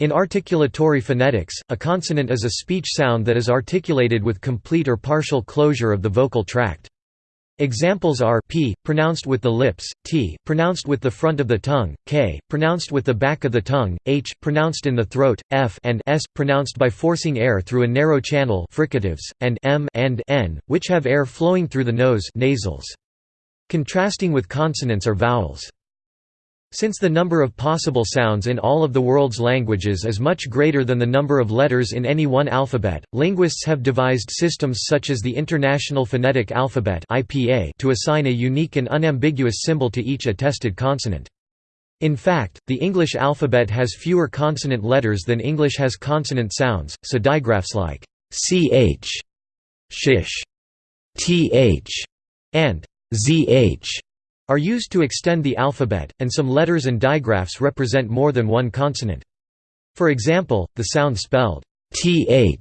In articulatory phonetics, a consonant is a speech sound that is articulated with complete or partial closure of the vocal tract. Examples are p, pronounced with the lips, t, pronounced with the front of the tongue, k, pronounced with the back of the tongue, h, pronounced in the throat, f and s, pronounced by forcing air through a narrow channel fricatives, and m and n, which have air flowing through the nose nasals. Contrasting with consonants are vowels. Since the number of possible sounds in all of the world's languages is much greater than the number of letters in any one alphabet, linguists have devised systems such as the International Phonetic Alphabet to assign a unique and unambiguous symbol to each attested consonant. In fact, the English alphabet has fewer consonant letters than English has consonant sounds, so digraphs like ch, shish, th, and zh are used to extend the alphabet, and some letters and digraphs represent more than one consonant. For example, the sound spelled th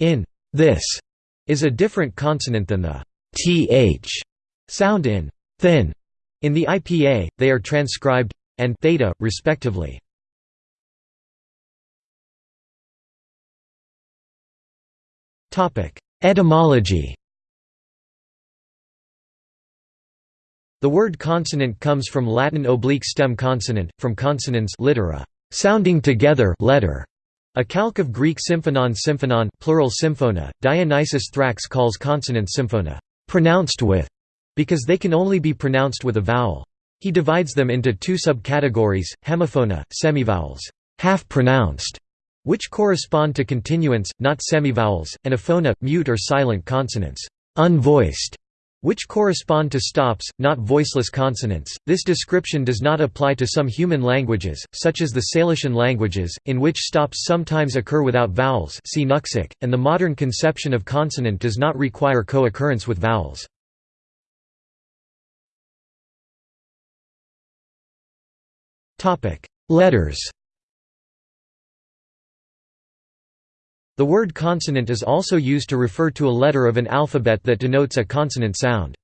in this is a different consonant than the th sound in thin. In the IPA, they are transcribed and theta, respectively. Etymology The word consonant comes from Latin oblique stem consonant, from consonants litera, sounding together letter. A calque of Greek symphonon symphonon plural symphona, Dionysius Thrax calls consonants symphona, pronounced with, because they can only be pronounced with a vowel. He divides them into two subcategories, hemiphona, semivowels, half-pronounced, which correspond to continuants, not semivowels, and aphona, mute or silent consonants, unvoiced, which correspond to stops, not voiceless consonants. This description does not apply to some human languages, such as the Salishan languages, in which stops sometimes occur without vowels see Nuxalk, and the modern conception of consonant does not require co-occurrence with vowels. Letters The word consonant is also used to refer to a letter of an alphabet that denotes a consonant sound.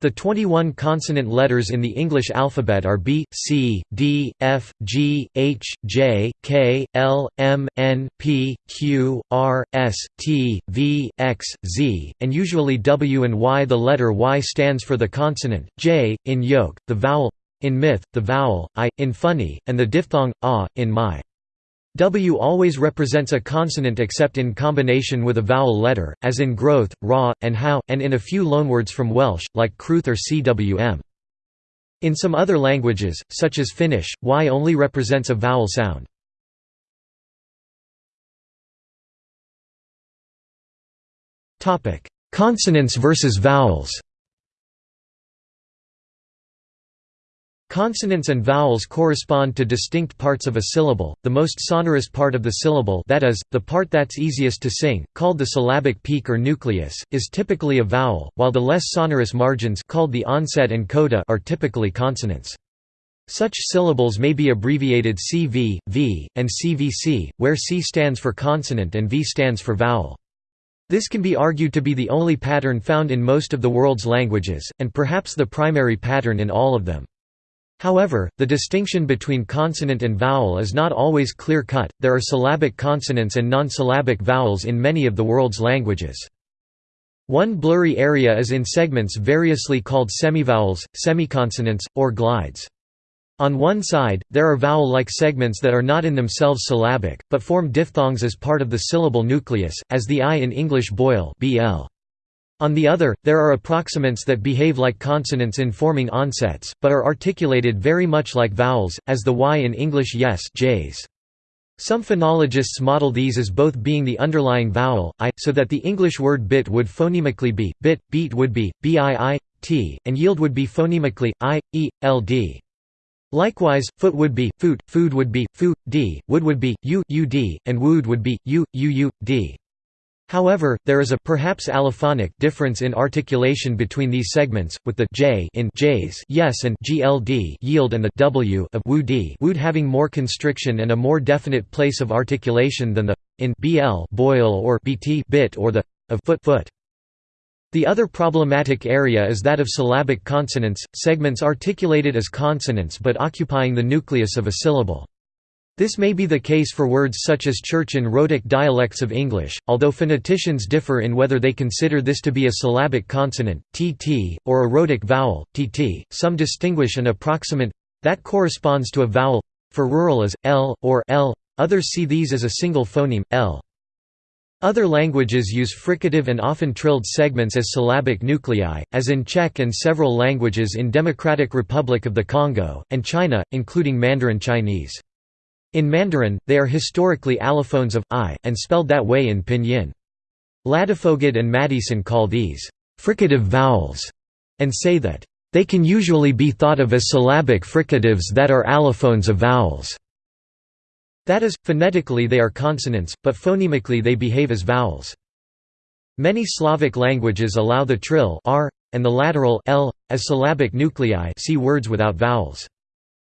The 21 consonant letters in the English alphabet are B, C, D, F, G, H, J, K, L, M, N, P, Q, R, S, T, V, X, Z, and usually W and Y. The letter Y stands for the consonant, J, in yoke, the vowel, in myth, the vowel, I, in funny, and the diphthong, ah, in my. W always represents a consonant except in combination with a vowel letter, as in growth, raw, and how, and in a few loanwords from Welsh, like crwth or cwm. In some other languages, such as Finnish, Y only represents a vowel sound. Consonants versus vowels Consonants and vowels correspond to distinct parts of a syllable. The most sonorous part of the syllable, that is, the part that's easiest to sing, called the syllabic peak or nucleus, is typically a vowel, while the less sonorous margins, called the onset and coda, are typically consonants. Such syllables may be abbreviated CV, V, and CVC, where C stands for consonant and V stands for vowel. This can be argued to be the only pattern found in most of the world's languages, and perhaps the primary pattern in all of them. However, the distinction between consonant and vowel is not always clear-cut, there are syllabic consonants and non-syllabic vowels in many of the world's languages. One blurry area is in segments variously called semivowels, semiconsonants, or glides. On one side, there are vowel-like segments that are not in themselves syllabic, but form diphthongs as part of the syllable nucleus, as the I in English boil bl. On the other, there are approximants that behave like consonants in forming onsets, but are articulated very much like vowels, as the y in English yes j's. Some phonologists model these as both being the underlying vowel, i, so that the English word bit would phonemically be, bit, beat would be, bii, t, and yield would be phonemically, i, e, ld. Likewise, foot would be, foot, food would be, food, d, wood would be, u, ud, and wood would be, u, uu, d. However, there is a perhaps allophonic difference in articulation between these segments, with the j in j's yes and gld yield and the w of wood wood having more constriction and a more definite place of articulation than the in bl boil or bt bit or the of foot foot. The other problematic area is that of syllabic consonants, segments articulated as consonants but occupying the nucleus of a syllable. This may be the case for words such as church in rhotic dialects of English, although phoneticians differ in whether they consider this to be a syllabic consonant, tt, or a rhotic vowel, tt. Some distinguish an approximant that corresponds to a vowel for rural as l or l. Others see these as a single phoneme l. Other languages use fricative and often trilled segments as syllabic nuclei, as in Czech and several languages in Democratic Republic of the Congo, and China, including Mandarin Chinese. In Mandarin, they are historically allophones of i, and spelled that way in pinyin. Ladefoged and Maddieson call these fricative vowels, and say that they can usually be thought of as syllabic fricatives that are allophones of vowels. That is, phonetically they are consonants, but phonemically they behave as vowels. Many Slavic languages allow the trill r, and the lateral l, as syllabic nuclei see words without vowels.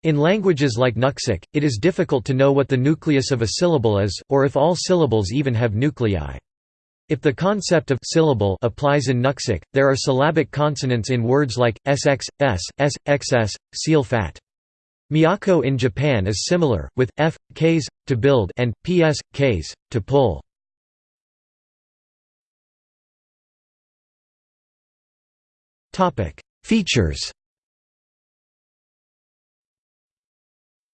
In languages like Nuxalk, it is difficult to know what the nucleus of a syllable is, or if all syllables even have nuclei. If the concept of syllable applies in Nuxalk, there are syllabic consonants in words like sx, s, s, xs, seal fat. Miyako in Japan is similar, with f, ks, to build and ps, ks, to pull. Features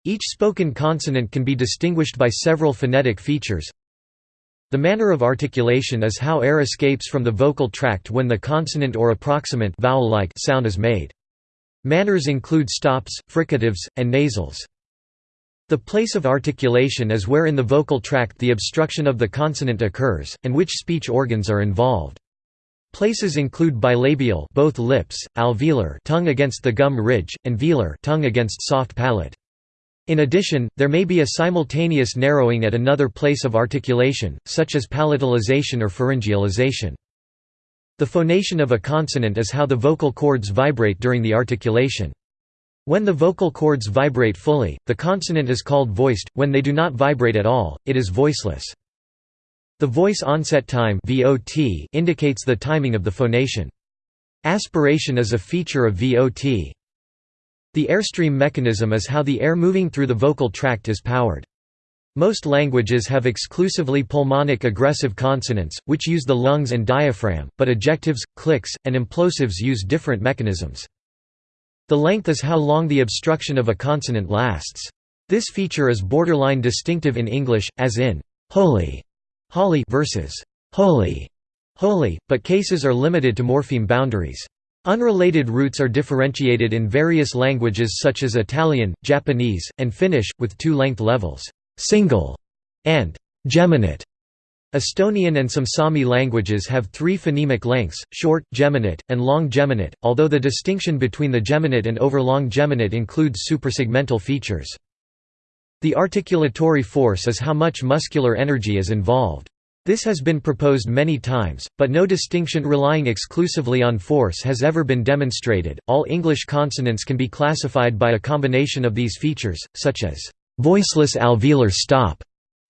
Each spoken consonant can be distinguished by several phonetic features. The manner of articulation is how air escapes from the vocal tract when the consonant or approximant vowel-like sound is made. Manners include stops, fricatives, and nasals. The place of articulation is where in the vocal tract the obstruction of the consonant occurs, and which speech organs are involved. Places include bilabial both lips, alveolar tongue against the gum ridge, and velar tongue against soft palate. In addition, there may be a simultaneous narrowing at another place of articulation, such as palatalization or pharyngealization. The phonation of a consonant is how the vocal cords vibrate during the articulation. When the vocal cords vibrate fully, the consonant is called voiced, when they do not vibrate at all, it is voiceless. The voice onset time indicates the timing of the phonation. Aspiration is a feature of VOT. The airstream mechanism is how the air moving through the vocal tract is powered. Most languages have exclusively pulmonic egressive consonants, which use the lungs and diaphragm, but ejectives, clicks, and implosives use different mechanisms. The length is how long the obstruction of a consonant lasts. This feature is borderline distinctive in English, as in holy, holly versus holy, holy, but cases are limited to morpheme boundaries. Unrelated roots are differentiated in various languages such as Italian, Japanese, and Finnish, with two length levels, single and geminate. Estonian and some Sami languages have three phonemic lengths, short, geminate, and long geminate, although the distinction between the geminate and overlong geminate includes suprasegmental features. The articulatory force is how much muscular energy is involved. This has been proposed many times, but no distinction relying exclusively on force has ever been demonstrated. All English consonants can be classified by a combination of these features, such as voiceless alveolar stop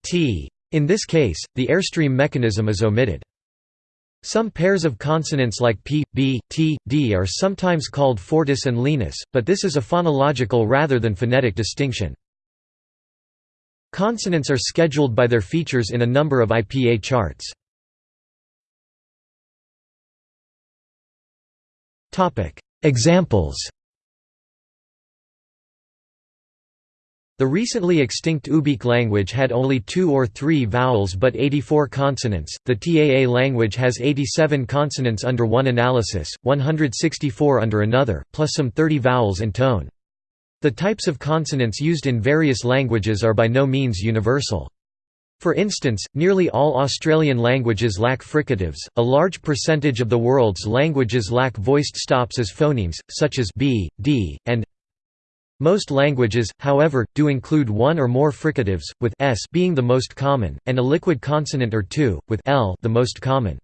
t. In this case, the airstream mechanism is omitted. Some pairs of consonants like p, b, t, d are sometimes called fortis and lenis, but this is a phonological rather than phonetic distinction. Consonants are scheduled by their features in a number of IPA charts. Examples The recently extinct Ubykh language had only two or three vowels but 84 consonants. The Taa language has 87 consonants under one analysis, 164 under another, plus some 30 vowels and tone. The types of consonants used in various languages are by no means universal. For instance, nearly all Australian languages lack fricatives, a large percentage of the world's languages lack voiced stops as phonemes, such as b, d, and most languages, however, do include one or more fricatives, with s being the most common, and a liquid consonant or two, with l the most common.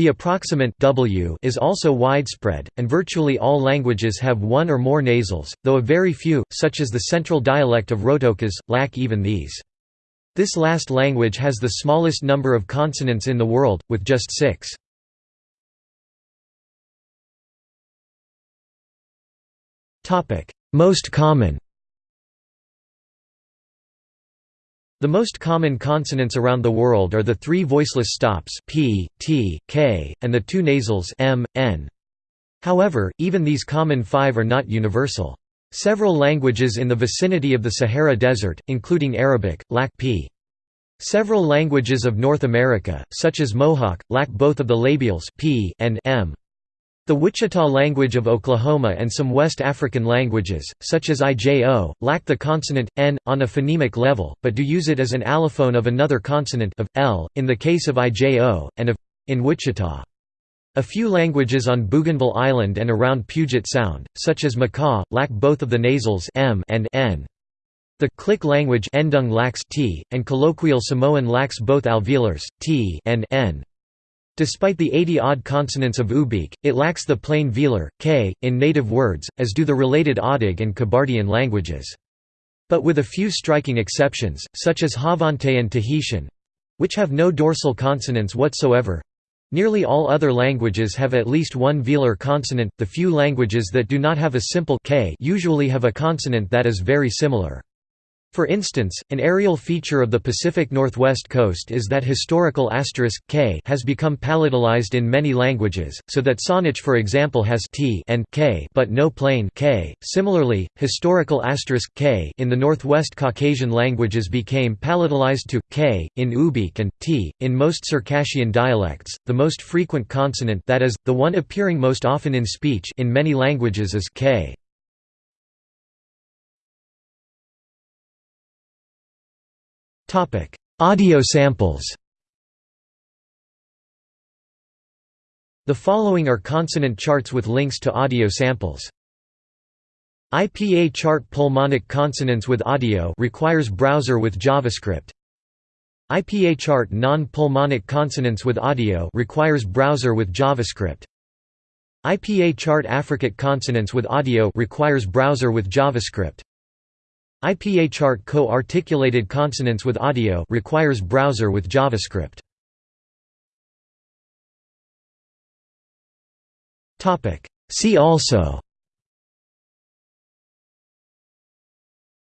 The approximant w is also widespread, and virtually all languages have one or more nasals, though a very few, such as the central dialect of Rotokas, lack even these. This last language has the smallest number of consonants in the world, with just six. Most common The most common consonants around the world are the three voiceless stops p, t, k, and the two nasals m, n. However, even these common five are not universal. Several languages in the vicinity of the Sahara Desert, including Arabic, lack p. Several languages of North America, such as Mohawk, lack both of the labials p and m. The Wichita language of Oklahoma and some West African languages, such as Ijo, lack the consonant, n, on a phonemic level, but do use it as an allophone of another consonant of, l, in the case of Ijo, and of in Wichita. A few languages on Bougainville Island and around Puget Sound, such as Makah, lack both of the nasals m and n. The Click language Ndung lacks t, and colloquial Samoan lacks both alveolars, t and n. Despite the 80-odd consonants of Ubykh, it lacks the plain velar, k, in native words, as do the related Adyghe and Kabardian languages. But with a few striking exceptions, such as Xavante and Tahitian—which have no dorsal consonants whatsoever—nearly all other languages have at least one velar consonant, the few languages that do not have a simple k usually have a consonant that is very similar. For instance, an areal feature of the Pacific Northwest coast is that historical asterisk k has become palatalized in many languages, so that Saanich for example has t and k but no plain k. Similarly, historical asterisk k in the Northwest Caucasian languages became palatalized to k in Ubykh and t in most Circassian dialects. The most frequent consonant that is the one appearing most often in speech in many languages is k. Audio samples The following are consonant charts with links to audio samples. IPA chart pulmonic consonants with audio requires browser with JavaScript. IPA chart non-pulmonic consonants with audio requires browser with JavaScript. IPA chart affricate consonants with audio requires browser with JavaScript. IPA chart co-articulated consonants with audio requires browser with JavaScript. See also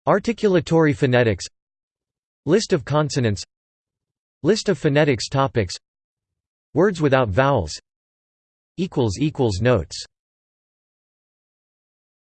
Articulatory phonetics List of consonants List of phonetics topics Words without vowels Notes